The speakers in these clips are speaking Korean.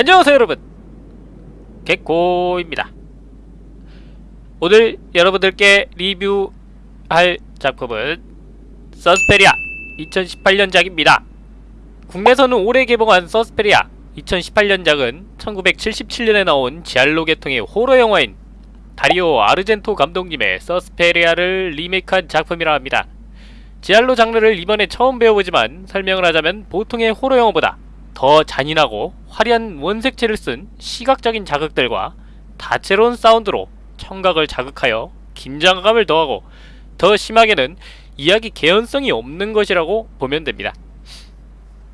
안녕하세요 여러분. 개코입니다. 오늘 여러분들께 리뷰할 작품은 서스페리아 2018년작입니다. 국내에서는 올해 개봉한 서스페리아 2018년작은 1977년에 나온 지알로 계통의 호러 영화인 다리오 아르젠토 감독님의 서스페리아를 리메이크한 작품이라 합니다. 지알로 장르를 이번에 처음 배워보지만 설명을 하자면 보통의 호러 영화보다 더 잔인하고 화려한 원색채를 쓴 시각적인 자극들과 다채로운 사운드로 청각을 자극하여 긴장감을 더하고 더 심하게는 이야기 개연성이 없는 것이라고 보면 됩니다.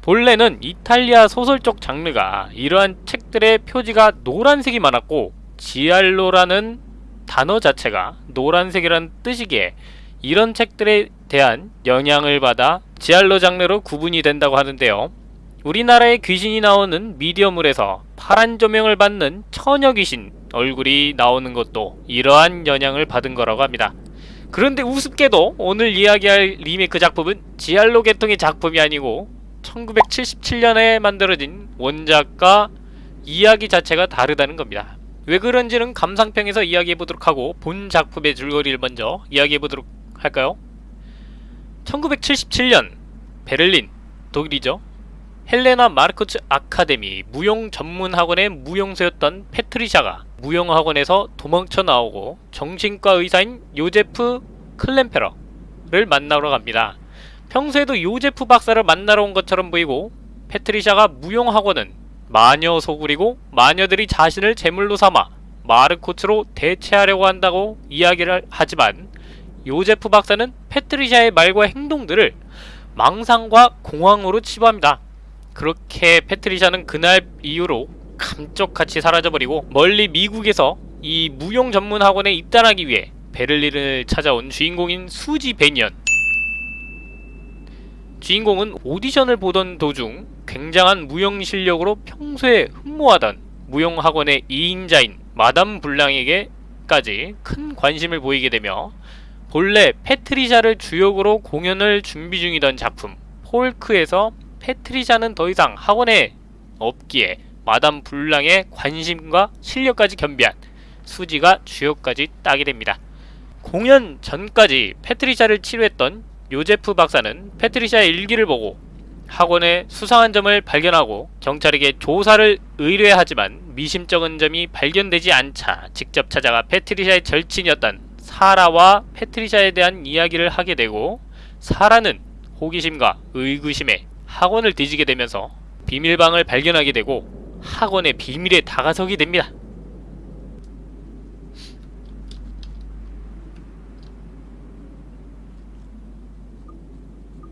본래는 이탈리아 소설 쪽 장르가 이러한 책들의 표지가 노란색이 많았고 지알로라는 단어 자체가 노란색이라는 뜻이기에 이런 책들에 대한 영향을 받아 지알로 장르로 구분이 된다고 하는데요. 우리나라에 귀신이 나오는 미디어물에서 파란 조명을 받는 처녀 귀신 얼굴이 나오는 것도 이러한 영향을 받은 거라고 합니다. 그런데 우습게도 오늘 이야기할 리메이크 작품은 지알로 계통의 작품이 아니고 1977년에 만들어진 원작과 이야기 자체가 다르다는 겁니다. 왜 그런지는 감상평에서 이야기해보도록 하고 본 작품의 줄거리를 먼저 이야기해보도록 할까요? 1977년 베를린 독일이죠. 헬레나 마르코츠 아카데미 무용 전문 학원의 무용수였던 페트리샤가 무용학원에서 도망쳐 나오고 정신과 의사인 요제프 클램페러를 만나러 갑니다. 평소에도 요제프 박사를 만나러 온 것처럼 보이고 페트리샤가 무용학원은 마녀 소굴이고 마녀들이 자신을 제물로 삼아 마르코츠로 대체하려고 한다고 이야기를 하지만 요제프 박사는 페트리샤의 말과 행동들을 망상과 공황으로 치부합니다. 그렇게 패트리샤는 그날 이후로 감쪽같이 사라져버리고 멀리 미국에서 이 무용 전문 학원에 입단하기 위해 베를린을 찾아온 주인공인 수지 베니언. 주인공은 오디션을 보던 도중 굉장한 무용 실력으로 평소에 흠모하던 무용 학원의 2인자인 마담 블랑에게까지 큰 관심을 보이게 되며 본래 패트리샤를 주역으로 공연을 준비 중이던 작품 폴크에서 패트리샤는 더 이상 학원에 없기에 마담 블랑의 관심과 실력까지 겸비한 수지가 주역까지 따게 됩니다. 공연 전까지 패트리샤를 치료했던 요제프 박사는 패트리샤의 일기를 보고 학원에 수상한 점을 발견하고 경찰에게 조사를 의뢰하지만 미심쩍은 점이 발견되지 않자 직접 찾아가 패트리샤의 절친이었던 사라와 패트리샤에 대한 이야기를 하게 되고 사라는 호기심과 의구심에 학원을 뒤지게 되면서 비밀방을 발견하게 되고 학원의 비밀에 다가서게 됩니다.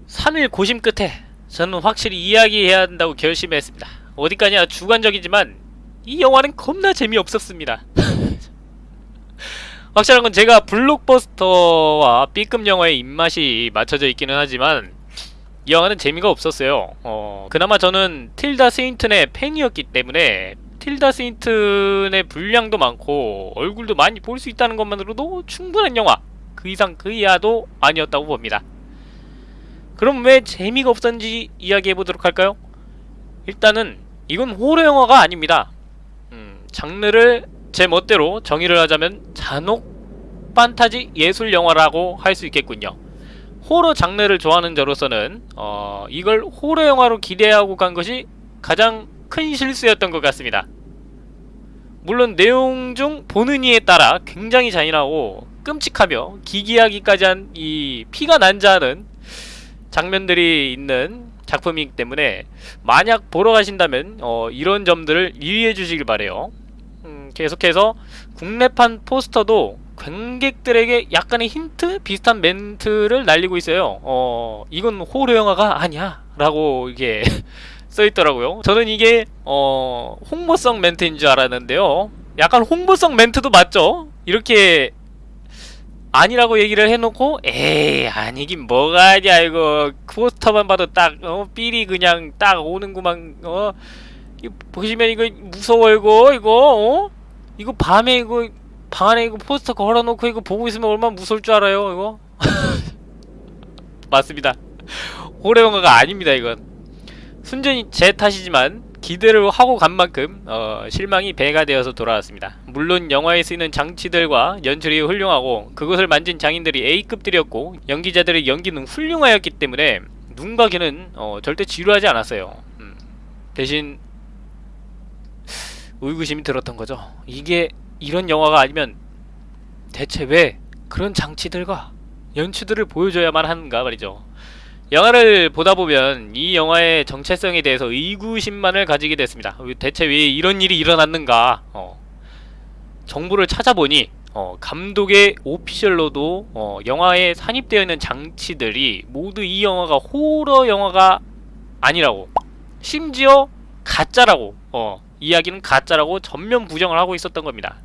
3일 고심 끝에 저는 확실히 이야기해야 한다고 결심했습니다. 어디까지나 주관적이지만 이 영화는 겁나 재미없었습니다. 확실한 건 제가 블록버스터와 B급 영화의 입맛이 맞춰져 있기는 하지만 이 영화는 재미가 없었어요. 어, 그나마 저는 틸다 스윈튼의 팬이었기 때문에 틸다 스윈튼의 분량도 많고 얼굴도 많이 볼 수 있다는 것만으로도 충분한 영화 그 이상 그 이하도 아니었다고 봅니다. 그럼 왜 재미가 없었는지 이야기해보도록 할까요? 일단은 이건 호러 영화가 아닙니다. 음, 장르를 제 멋대로 정의를 하자면 잔혹 판타지 예술 영화라고 할 수 있겠군요 호러 장르를 좋아하는 저로서는 어, 이걸 호러 영화로 기대하고 간 것이 가장 큰 실수였던 것 같습니다. 물론 내용 중 보는 이에 따라 굉장히 잔인하고 끔찍하며 기기하기까지 한 이 피가 난자하는 장면들이 있는 작품이기 때문에 만약 보러 가신다면 어, 이런 점들을 유의해 주시길 바래요. 음, 계속해서 국내판 포스터도 관객들에게 약간의 힌트? 비슷한 멘트를 날리고 있어요. 어... 이건 호러 영화가 아니야. 라고 이게 써있더라고요. 저는 이게 어... 홍보성 멘트인 줄 알았는데요. 약간 홍보성 멘트도 맞죠? 이렇게 아니라고 얘기를 해놓고 에이 아니긴 뭐가 아니야. 이거 포스터만 봐도 딱 어, 삘이 그냥 딱 오는구만. 어 이거 보시면 이거 무서워 이거. 이거 어? 이거 밤에 이거 방 안에 이거 포스터 걸어놓고 이거 보고 있으면 얼마나 무서울 줄 알아요 이거? 맞습니다 호러 영화가 아닙니다 이건 순전히 제 탓이지만 기대를 하고 간 만큼 어, 실망이 배가 되어서 돌아왔습니다. 물론 영화에 쓰이는 장치들과 연출이 훌륭하고 그것을 만진 장인들이 A급들이었고 연기자들의 연기는 훌륭하였기 때문에 눈과 귀는 어, 절대 지루하지 않았어요. 음, 대신 의구심이 들었던 거죠. 이게 이런 영화가 아니면 대체 왜 그런 장치들과 연출들을 보여줘야만 하는가 말이죠. 영화를 보다 보면 이 영화의 정체성에 대해서 의구심만을 가지게 됐습니다. 대체 왜 이런 일이 일어났는가? 어, 정보를 찾아보니 어, 감독의 오피셜로도 어, 영화에 산입되어 있는 장치들이 모두 이 영화가 호러 영화가 아니라고 심지어 가짜라고 어, 이야기는 가짜라고 전면 부정을 하고 있었던 겁니다.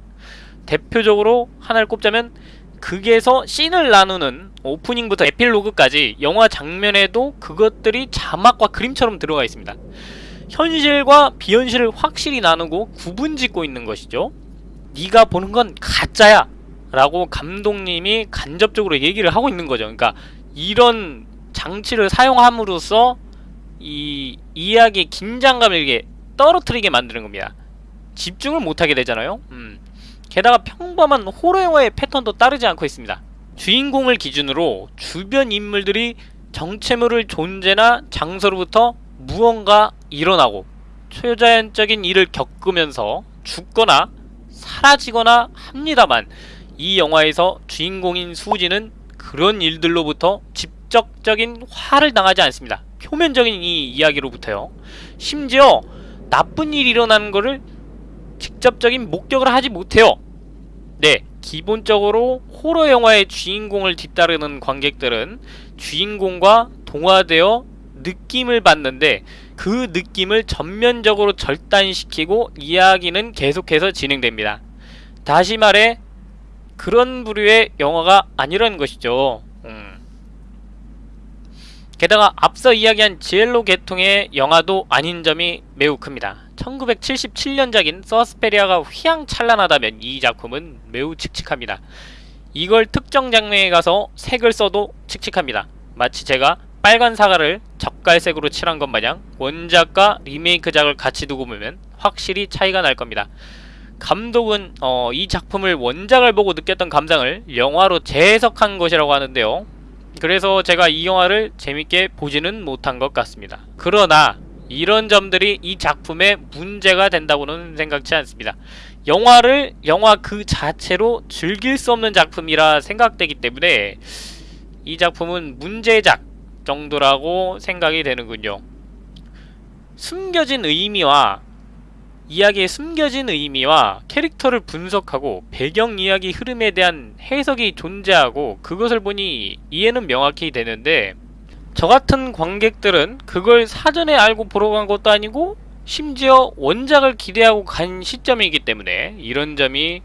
대표적으로 하나를 꼽자면 극에서 씬을 나누는 오프닝부터 에필로그까지 영화 장면에도 그것들이 자막과 그림처럼 들어가 있습니다. 현실과 비현실을 확실히 나누고 구분짓고 있는 것이죠. 네가 보는 건 가짜야 라고 감독님이 간접적으로 얘기를 하고 있는 거죠. 그러니까 이런 장치를 사용함으로써 이 이야기의 긴장감을 이렇게 떨어뜨리게 만드는 겁니다. 집중을 못하게 되잖아요. 음. 게다가 평범한 호러 영화의 패턴도 따르지 않고 있습니다. 주인공을 기준으로 주변 인물들이 정체모를 존재나 장소로부터 무언가 일어나고 초자연적인 일을 겪으면서 죽거나 사라지거나 합니다만 이 영화에서 주인공인 수지는 그런 일들로부터 직접적인 화를 당하지 않습니다. 표면적인 이 이야기로부터요. 심지어 나쁜 일이 일어나는 것을 직접적인 목격을 하지 못해요. 네, 기본적으로 호러 영화의 주인공을 뒤따르는 관객들은 주인공과 동화되어 느낌을 받는데 그 느낌을 전면적으로 절단시키고 이야기는 계속해서 진행됩니다. 다시 말해 그런 부류의 영화가 아니라는 것이죠. 음. 게다가 앞서 이야기한 지엘로 계통의 영화도 아닌 점이 매우 큽니다. 1977년작인 서스페리아가 휘황찬란하다면 이 작품은 매우 칙칙합니다. 이걸 특정 장면에 가서 색을 써도 칙칙합니다. 마치 제가 빨간 사과를 젓갈색으로 칠한 것 마냥 원작과 리메이크작을 같이 두고 보면 확실히 차이가 날 겁니다. 감독은 어, 이 작품을 원작을 보고 느꼈던 감상을 영화로 재해석한 것이라고 하는데요. 그래서 제가 이 영화를 재밌게 보지는 못한 것 같습니다. 그러나 이런 점들이 이 작품의 문제가 된다고는 생각지 않습니다. 영화를 영화 그 자체로 즐길 수 없는 작품이라 생각되기 때문에 이 작품은 문제작 정도라고 생각이 되는군요. 숨겨진 의미와 이야기의 숨겨진 의미와 캐릭터를 분석하고 배경 이야기 흐름에 대한 해석이 존재하고 그것을 보니 이해는 명확히 되는데 저 같은 관객들은 그걸 사전에 알고 보러 간 것도 아니고 심지어 원작을 기대하고 간 시점이기 때문에 이런 점이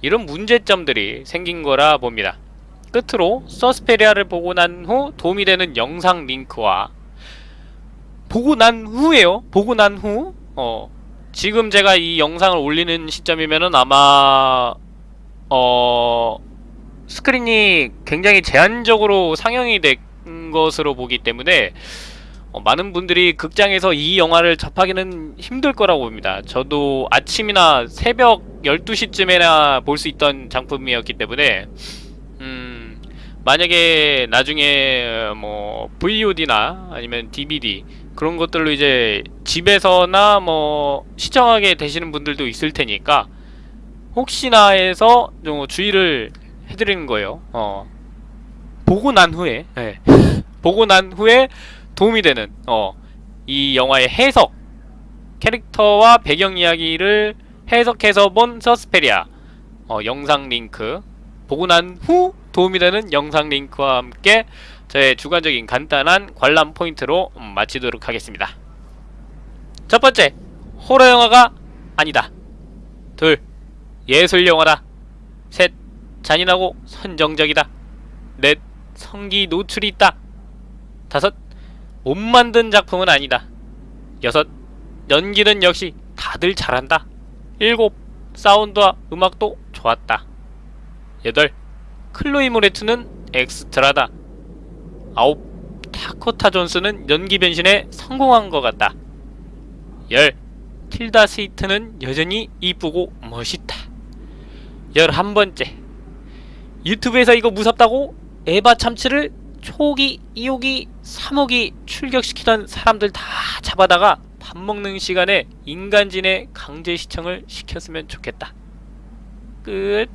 이런 문제점들이 생긴 거라 봅니다. 끝으로 서스페리아를 보고 난 후 도움이 되는 영상 링크와 보고 난 후에요. 보고 난 후 어, 지금 제가 이 영상을 올리는 시점이면은 아마 어 스크린이 굉장히 제한적으로 상영이 된 것으로 보기 때문에 어, 많은 분들이 극장에서 이 영화를 접하기는 힘들 거라고 봅니다. 저도 아침이나 새벽 12시쯤에나 볼 수 있던 작품이었기 때문에 음 만약에 나중에 뭐 VOD나 아니면 DVD 그런 것들로 이제 집에서나 뭐 시청하게 되시는 분들도 있을 테니까 혹시나 해서 좀 주의를 해드리는 거예요. 어. 보고 난 후에 네. 보고 난 후에 도움이 되는 어. 이 영화의 해석 캐릭터와 배경 이야기를 해석해서 본 서스페리아 어, 영상 링크 보고 난후 도움이 되는 영상 링크와 함께 저의 주관적인 간단한 관람 포인트로 마치도록 하겠습니다. 첫 번째, 호러 영화가 아니다. 둘, 예술 영화다. 셋, 잔인하고 선정적이다. 넷, 성기 노출이 있다. 다섯, 못 만든 작품은 아니다. 여섯, 연기는 역시 다들 잘한다. 일곱, 사운드와 음악도 좋았다. 여덟, 클로이 모레트는 엑스트라다. 아홉, 타코타 존스는 연기 변신에 성공한 것 같다. 열 틸다 스위트는 여전히 이쁘고 멋있다. 열한 번째 유튜브에서 이거 무섭다고 에바 참치를 초기, 2호기, 3호기 출격시키던 사람들 다 잡아다가 밥 먹는 시간에 인간진의 강제 시청을 시켰으면 좋겠다. 끝.